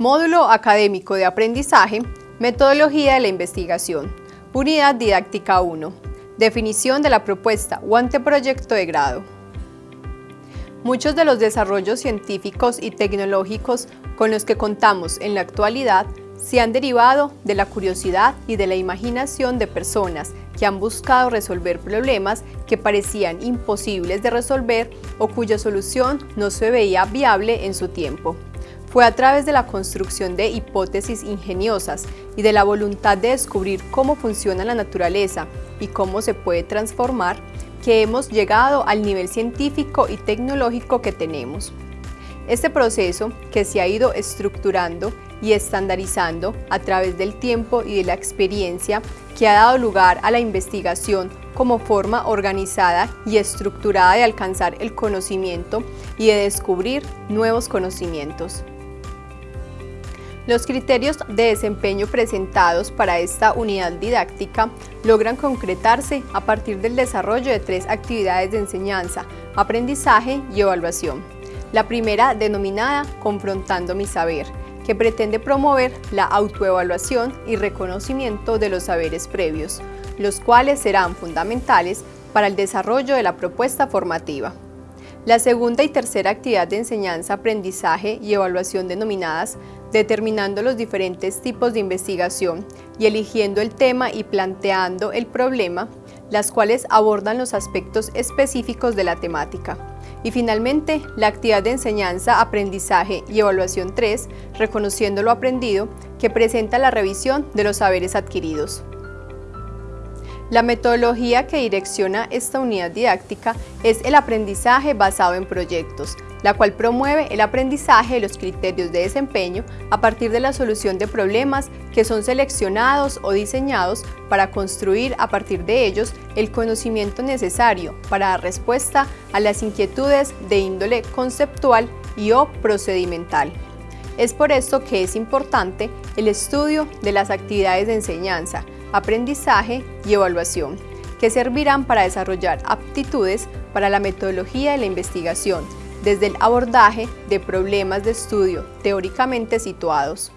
Módulo Académico de Aprendizaje, Metodología de la Investigación, Unidad Didáctica 1, Definición de la propuesta o anteproyecto de grado. Muchos de los desarrollos científicos y tecnológicos con los que contamos en la actualidad se han derivado de la curiosidad y de la imaginación de personas que han buscado resolver problemas que parecían imposibles de resolver o cuya solución no se veía viable en su tiempo. Fue a través de la construcción de hipótesis ingeniosas y de la voluntad de descubrir cómo funciona la naturaleza y cómo se puede transformar que hemos llegado al nivel científico y tecnológico que tenemos. Este proceso, que se ha ido estructurando y estandarizando a través del tiempo y de la experiencia, que ha dado lugar a la investigación como forma organizada y estructurada de alcanzar el conocimiento y de descubrir nuevos conocimientos. Los criterios de desempeño presentados para esta unidad didáctica logran concretarse a partir del desarrollo de tres actividades de enseñanza, aprendizaje y evaluación. La primera denominada Confrontando mi saber, que pretende promover la autoevaluación y reconocimiento de los saberes previos, los cuales serán fundamentales para el desarrollo de la propuesta formativa. La segunda y tercera actividad de enseñanza, aprendizaje y evaluación denominadas determinando los diferentes tipos de investigación y eligiendo el tema y planteando el problema, las cuales abordan los aspectos específicos de la temática. Y finalmente, la actividad de enseñanza, aprendizaje y evaluación 3, reconociendo lo aprendido, que presenta la revisión de los saberes adquiridos. La metodología que direcciona esta unidad didáctica es el aprendizaje basado en proyectos, la cual promueve el aprendizaje de los criterios de desempeño a partir de la solución de problemas que son seleccionados o diseñados para construir a partir de ellos el conocimiento necesario para dar respuesta a las inquietudes de índole conceptual y o procedimental. Es por esto que es importante el estudio de las actividades de enseñanza, aprendizaje y evaluación, que servirán para desarrollar aptitudes para la metodología de la investigación, desde el abordaje de problemas de estudio teóricamente situados.